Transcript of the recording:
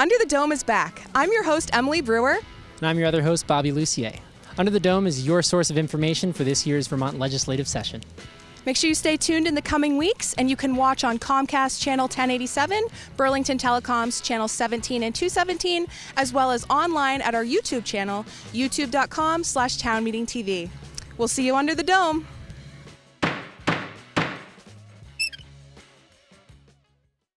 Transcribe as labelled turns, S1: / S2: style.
S1: Under the Dome is back. I'm your host, Emily Brewer.
S2: And I'm your other host, Bobby Lucier. Under the Dome is your source of information for this year's Vermont legislative session.
S1: Make sure you stay tuned in the coming weeks, and you can watch on Comcast Channel 1087, Burlington Telecom's Channel 17 and 217, as well as online at our YouTube channel, youtube.com slash townmeetingtv. We'll see you under the dome.